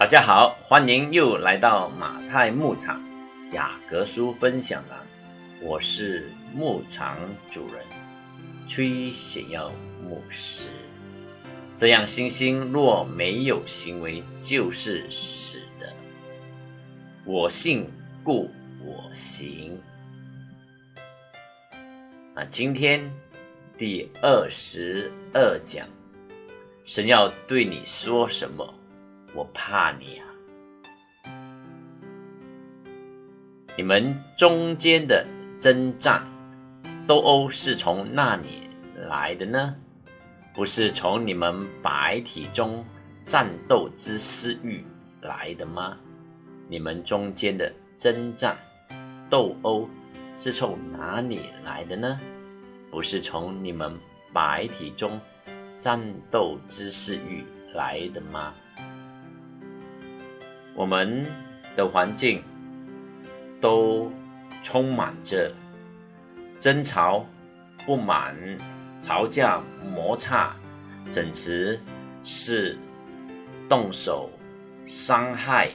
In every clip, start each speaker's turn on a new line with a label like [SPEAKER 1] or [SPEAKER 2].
[SPEAKER 1] 大家好，欢迎又来到马太牧场雅各书分享栏，我是牧场主人崔显耀牧师。这样星星若没有行为，就是死的。我信，故我行。那今天第二十二讲，神要对你说什么？我怕你啊！你们中间的征战、斗殴是从那里来的呢？不是从你们白体中战斗之私欲来的吗？你们中间的征战、斗殴是从哪里来的呢？不是从你们白体中战斗之私欲来的吗？我们的环境都充满着争吵、不满、吵架、摩擦，甚至是动手伤害。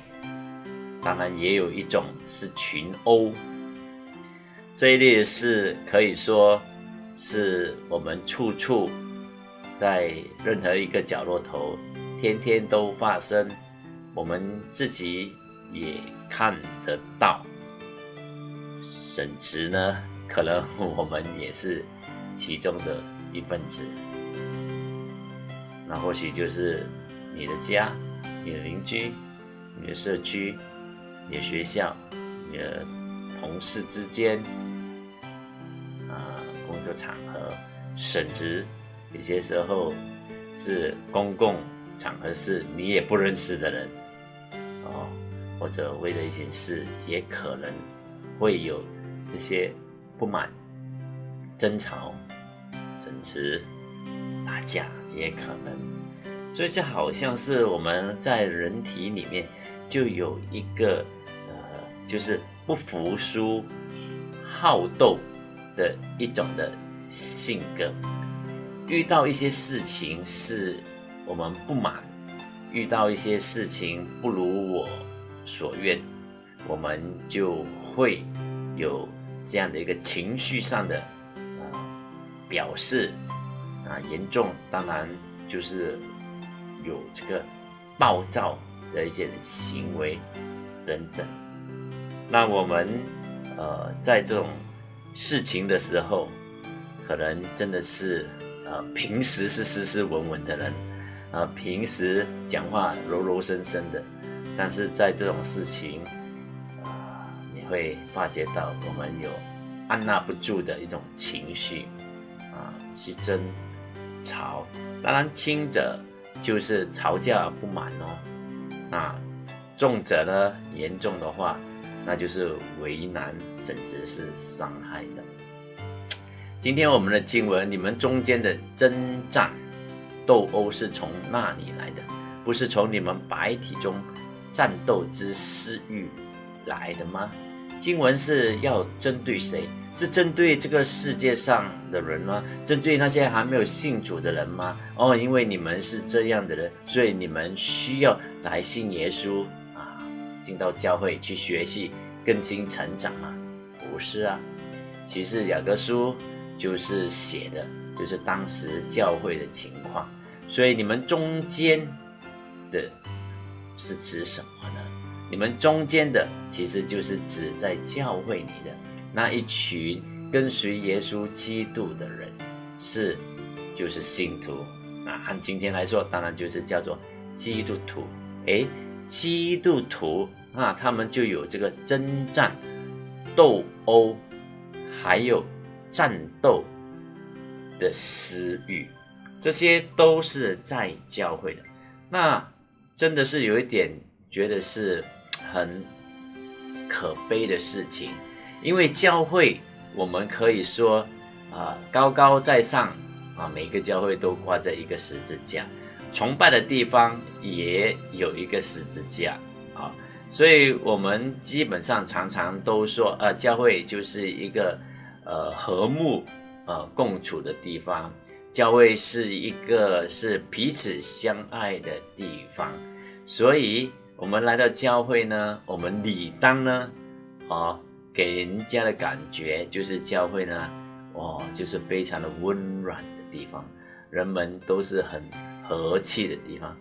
[SPEAKER 1] 当然，也有一种是群殴。这一类是可以说是我们处处在任何一个角落头，天天都发生。我们自己也看得到，甚至呢，可能我们也是其中的一份子。那或许就是你的家、你的邻居、你的社区、你的学校、你的同事之间，啊，工作场合，甚至有些时候是公共场合，是你也不认识的人。哦或者为了一件事，也可能会有这些不满、争吵，甚至打架，也可能。所以，这好像是我们在人体里面就有一个呃，就是不服输、好斗的一种的性格。遇到一些事情是我们不满，遇到一些事情不如我。所愿，我们就会有这样的一个情绪上的啊表示啊严重，当然就是有这个暴躁的一些行为等等。那我们呃在这种事情的时候，可能真的是呃平时是斯斯文文的人啊，平时讲话柔柔声声的。但是在这种事情，啊，你会发觉到我们有按捺不住的一种情绪，啊，是争吵。当然，轻者就是吵架不满哦，啊重者呢，严重的话，那就是为难，甚至是伤害的。今天我们的经文，你们中间的征战、斗殴是从那里来的？不是从你们白体中。战斗之私欲来的吗？经文是要针对谁？是针对这个世界上的人吗？针对那些还没有信主的人吗？哦，因为你们是这样的人，所以你们需要来信耶稣啊，进到教会去学习、更新、成长吗？不是啊，其实雅各书就是写的，就是当时教会的情况，所以你们中间的。是指什么呢？你们中间的其实就是指在教会里的那一群跟随耶稣基督的人，是就是信徒啊。按今天来说，当然就是叫做基督徒。诶，基督徒啊，他们就有这个征战、斗殴，还有战斗的私欲，这些都是在教会的。那。真的是有一点觉得是很可悲的事情，因为教会我们可以说啊高高在上啊，每个教会都挂着一个十字架，崇拜的地方也有一个十字架啊，所以我们基本上常常都说，呃，教会就是一个呃和睦呃共处的地方。教会是一个是彼此相爱的地方，所以我们来到教会呢，我们理当呢，啊，给人家的感觉就是教会呢，哦，就是非常的温暖的地方，人们都是很和气的地方。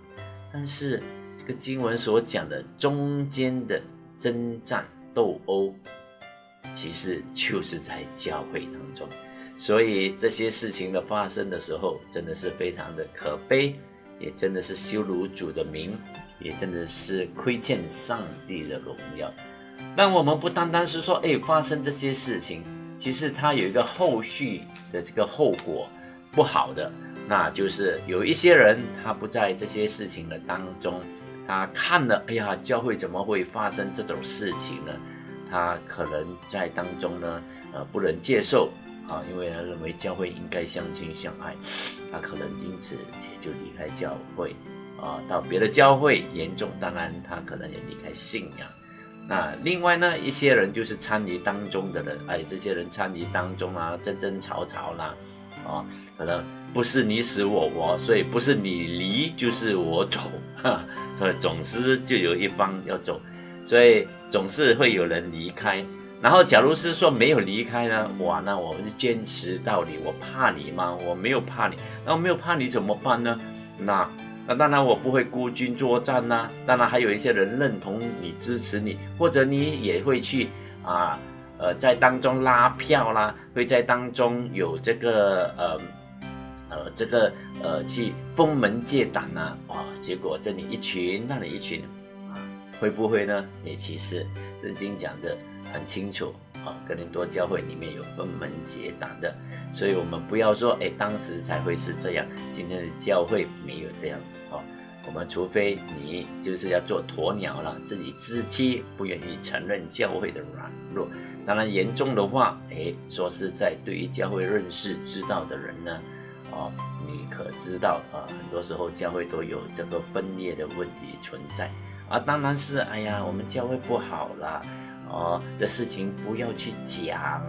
[SPEAKER 1] 但是这个经文所讲的中间的征战斗殴，其实就是在教会当中。所以这些事情的发生的时候，真的是非常的可悲，也真的是羞辱主的名，也真的是亏欠上帝的荣耀。但我们不单单是说，哎，发生这些事情，其实它有一个后续的这个后果不好的，那就是有一些人他不在这些事情的当中，他看了，哎呀，教会怎么会发生这种事情呢？他可能在当中呢，呃，不能接受。啊，因为他认为教会应该相亲相爱，他可能因此也就离开教会，啊，到别的教会，严重当然他可能也离开信仰。那另外呢，一些人就是参与当中的人，哎，这些人参与当中啊，争争吵吵啦，啊，可能不是你死我活，所以不是你离就是我走，哈，所以总是就有一方要走，所以总是会有人离开。然后，假如是说没有离开呢？哇，那我们就坚持到底。我怕你吗？我没有怕你。那我没有怕你怎么办呢？那那当然我不会孤军作战呐。当然还有一些人认同你、支持你，或者你也会去啊呃在当中拉票啦，会在当中有这个呃呃这个呃去封门借胆呐。哇，结果这里一群，那里一群啊，会不会呢？也其实圣经讲的。很清楚啊，格林多教会里面有分门结党的，所以我们不要说，哎，当时才会是这样，今天的教会没有这样啊。我们除非你就是要做鸵鸟了，自己自欺，不愿意承认教会的软弱。当然严重的话，哎，说是在对于教会认识知道的人呢，哦，你可知道啊，很多时候教会都有这个分裂的问题存在啊。当然是，哎呀，我们教会不好了。哦的事情不要去讲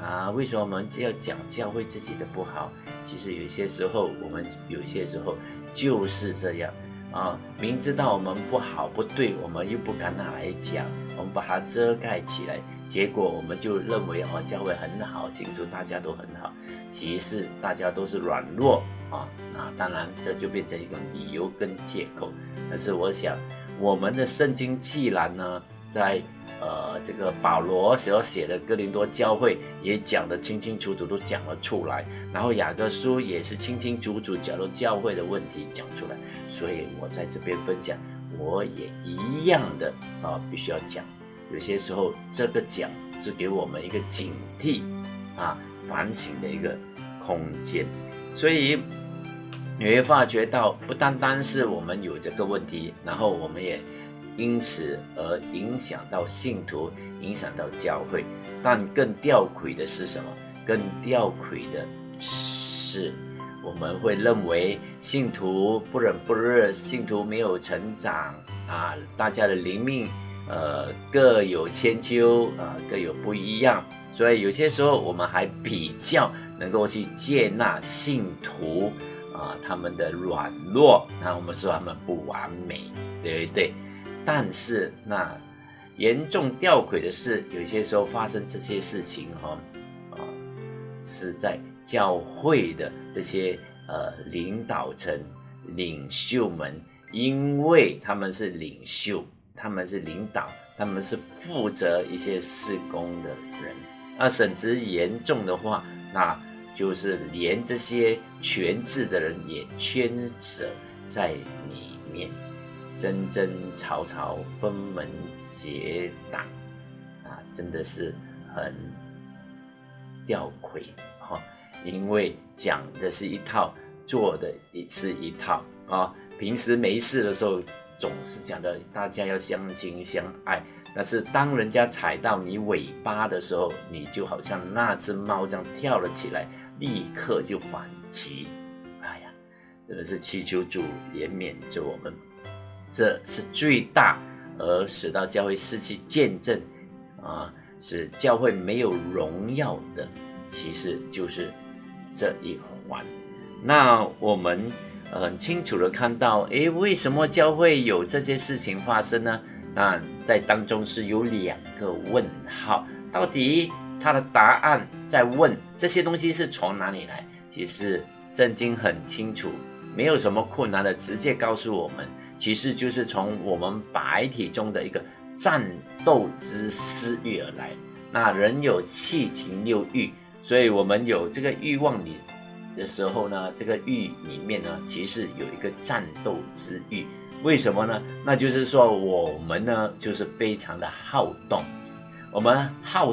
[SPEAKER 1] 啊！为什么我们要讲教会自己的不好？其实有些时候我们有些时候就是这样啊，明知道我们不好不对，我们又不敢拿来讲，我们把它遮盖起来，结果我们就认为哦，教会很好，信徒大家都很好，其实大家都是软弱啊。那当然这就变成一个理由跟借口。但是我想，我们的圣经既然呢，在呃，这个保罗所写的哥林多教会也讲得清清楚楚，都讲了出来。然后雅各书也是清清楚楚讲了教会的问题讲出来。所以我在这边分享，我也一样的啊，必须要讲。有些时候这个讲是给我们一个警惕啊、反省的一个空间。所以你会发觉到，不单单是我们有这个问题，然后我们也。因此而影响到信徒，影响到教会，但更吊诡的是什么？更吊诡的是，我们会认为信徒不冷不热，信徒没有成长啊，大家的灵命呃各有千秋啊，各有不一样，所以有些时候我们还比较能够去接纳信徒啊他们的软弱，那我们说他们不完美，对不对？但是那严重吊诡的是，有些时候发生这些事情哈，啊，是在教会的这些呃领导层、领袖们，因为他们是领袖，他们是领导，他们是负责一些事工的人，那甚至严重的话，那就是连这些权势的人也牵扯在里面。争争吵吵，分门结党，啊，真的是很吊诡哈！因为讲的是一套，做的也是一套啊。平时没事的时候，总是讲的大家要相亲相爱，但是当人家踩到你尾巴的时候，你就好像那只猫这样跳了起来，立刻就反击。哎呀，真的是祈求主怜悯着我们。这是最大而使到教会失去见证啊，使教会没有荣耀的，其实就是这一环。那我们很清楚的看到，诶，为什么教会有这些事情发生呢？那在当中是有两个问号，到底他的答案在问这些东西是从哪里来？其实圣经很清楚，没有什么困难的，直接告诉我们，其实就是从我们白体中的一个战斗之私欲而来。那人有七情六欲，所以我们有这个欲望里的时候呢，这个欲里面呢，其实有一个战斗之欲。为什么呢？那就是说我们呢，就是非常的好动，我们好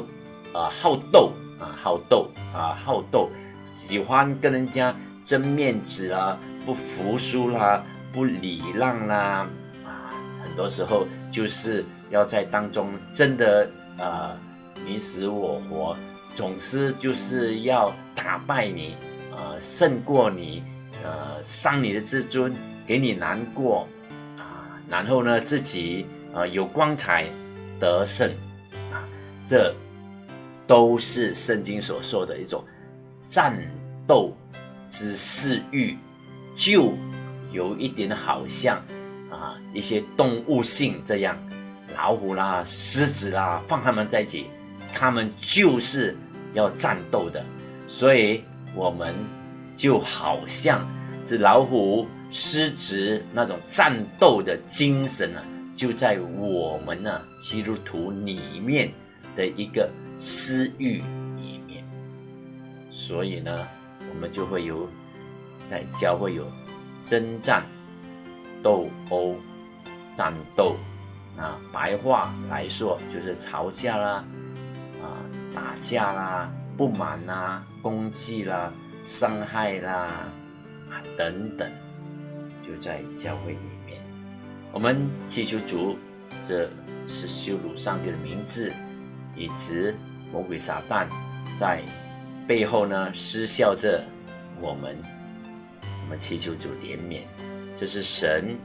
[SPEAKER 1] 啊好斗啊好斗啊好斗，喜欢跟人家争面子啦，不服输啦，不礼让啦啊，很多时候就是要在当中真的啊你死我活，总是就是要打败你啊，胜过你，呃，伤你的自尊，给你难过。啊然后呢，自己啊有光彩得胜啊，这都是圣经所说的一种战斗之势欲，就有一点好像啊一些动物性这样，老虎啦、狮子啦，放他们在一起，他们就是要战斗的，所以我们就好像是老虎。狮子那种战斗的精神呢，就在我们呢基督徒里面的一个私欲里面，所以呢，我们就会有在教会有征战、斗殴、战斗啊，白话来说就是吵架啦、啊打架啦、不满啦、攻击啦、伤害啦啊等等。就在教会里面，我们祈求主，这是羞辱上帝的名字，以及魔鬼撒旦在背后呢失效着我们。我们祈求主怜悯，这是神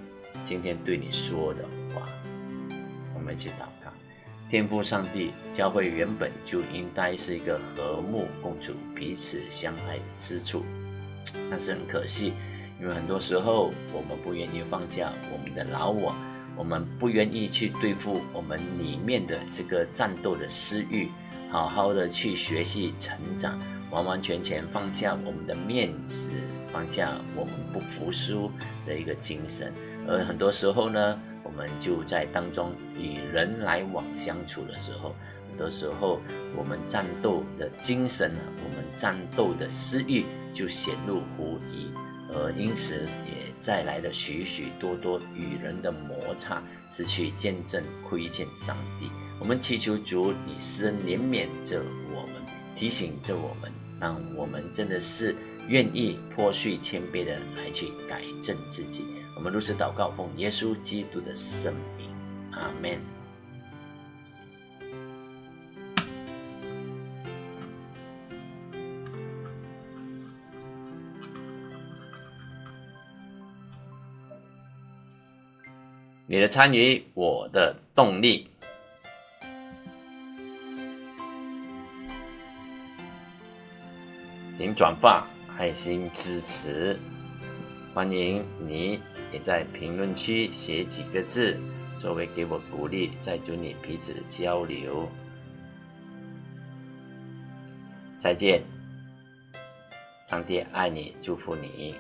[SPEAKER 1] 今天对你说的话。我们一起祷告：天父上帝，教会原本就应该是一个和睦共处、彼此相爱之处，但是很可惜。因为很多时候，我们不愿意放下我们的老我，我们不愿意去对付我们里面的这个战斗的私欲，好好的去学习成长，完完全全放下我们的面子，放下我们不服输的一个精神。而很多时候呢，我们就在当中与人来往相处的时候，很多时候我们战斗的精神，我们战斗的私欲就显露无遗。而因此也带来的许许多多与人的摩擦，失去见证，亏欠上帝。我们祈求主，你施恩怜悯着我们，提醒着我们，让我们真的是愿意破碎谦卑的来去改正自己。我们如此祷告，奉耶稣基督的圣名，阿门。你的参与，我的动力。请转发，爱心支持。欢迎你也在评论区写几个字，作为给我鼓励，在祝你彼此交流。再见，上帝爱你，祝福你。